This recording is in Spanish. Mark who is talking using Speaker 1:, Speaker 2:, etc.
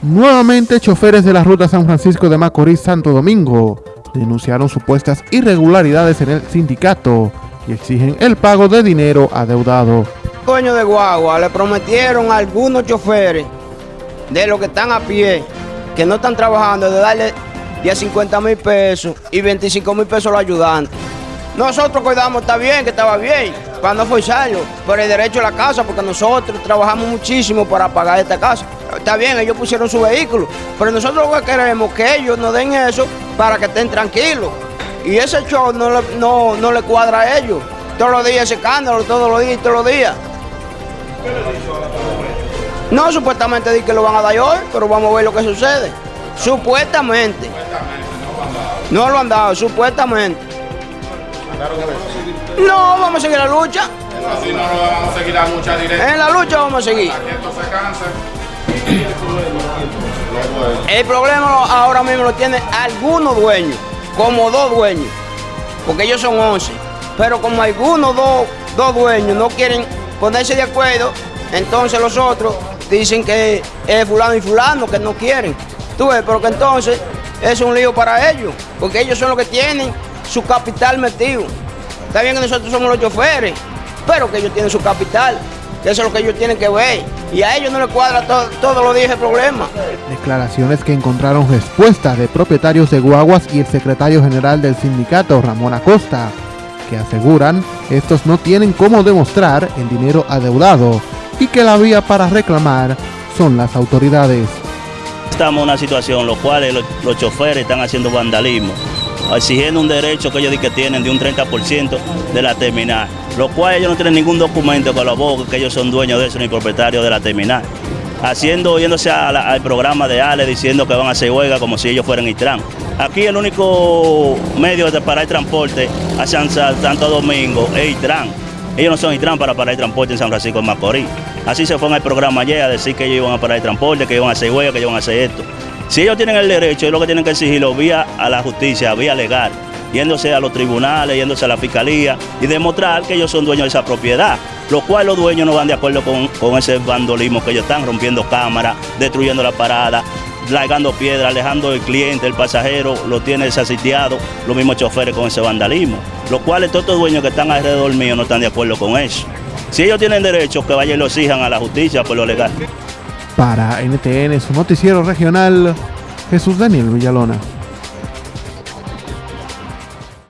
Speaker 1: Nuevamente, choferes de la ruta San Francisco de Macorís-Santo Domingo denunciaron supuestas irregularidades en el sindicato y exigen el pago de dinero adeudado.
Speaker 2: Dueño de guagua le prometieron a algunos choferes de los que están a pie, que no están trabajando, de darle 10 50 mil pesos y 25 mil pesos a los ayudantes. Nosotros cuidamos, está bien, que estaba bien, para no forzarlo, por el derecho a la casa, porque nosotros trabajamos muchísimo para pagar esta casa. Está bien, ellos pusieron su vehículo, pero nosotros lo que queremos que ellos nos den eso para que estén tranquilos. Y ese show no le, no, no le cuadra a ellos. Todos los días ese escándalo, todos los días y todos los días. No, supuestamente di que lo van a dar hoy, pero vamos a ver lo que sucede. Supuestamente. No lo han dado, supuestamente. No, vamos a seguir la lucha.
Speaker 3: Así no lo vamos a seguir la lucha directa.
Speaker 2: En la lucha vamos a seguir.
Speaker 3: Hasta que esto se canse.
Speaker 2: El problema ahora mismo lo tienen algunos dueños, como dos dueños, porque ellos son 11. Pero como algunos dos, dos dueños no quieren ponerse de acuerdo, entonces los otros dicen que es fulano y fulano, que no quieren. Tú ves, pero que entonces es un lío para ellos, porque ellos son los que tienen su capital metido. Está bien que nosotros somos los choferes, pero que ellos tienen su capital, que eso es lo que ellos tienen que ver. Y a ellos no les cuadra todo, todos los días el problema.
Speaker 1: Declaraciones que encontraron respuestas de propietarios de guaguas y el secretario general del sindicato, Ramón Acosta, que aseguran estos no tienen cómo demostrar el dinero adeudado y que la vía para reclamar son las autoridades.
Speaker 4: Estamos en una situación en la cual los, los choferes están haciendo vandalismo, exigiendo un derecho que ellos dicen que tienen de un 30% de la terminal, lo cual ellos no tienen ningún documento que lo abogue que ellos son dueños de eso ni propietarios de la terminal. Haciendo, yéndose al programa de Ale diciendo que van a hacer huelga como si ellos fueran Intran. Aquí el único medio de parar el transporte a San, San- Santo Domingo es Intran. Ellos no son Intran para parar el transporte en San Francisco de Macorís. Así se fue al programa ayer a decir que ellos iban a parar el transporte, que iban a hacer huelga, que iban a hacer esto. Si ellos tienen el derecho, es lo que tienen que exigirlo vía a la justicia, vía legal, yéndose a los tribunales, yéndose a la fiscalía y demostrar que ellos son dueños de esa propiedad. Lo cual los dueños no van de acuerdo con, con ese vandolismo que ellos están rompiendo cámaras, destruyendo la parada, largando piedras, alejando el cliente, el pasajero, lo tiene desasitiado, los mismos choferes con ese vandalismo. Los cuales todos estos dueños que están alrededor mío no están de acuerdo con eso. Si ellos tienen derecho, que vayan y lo exijan a la justicia por lo legal.
Speaker 1: Para NTN, su noticiero regional, Jesús Daniel Villalona.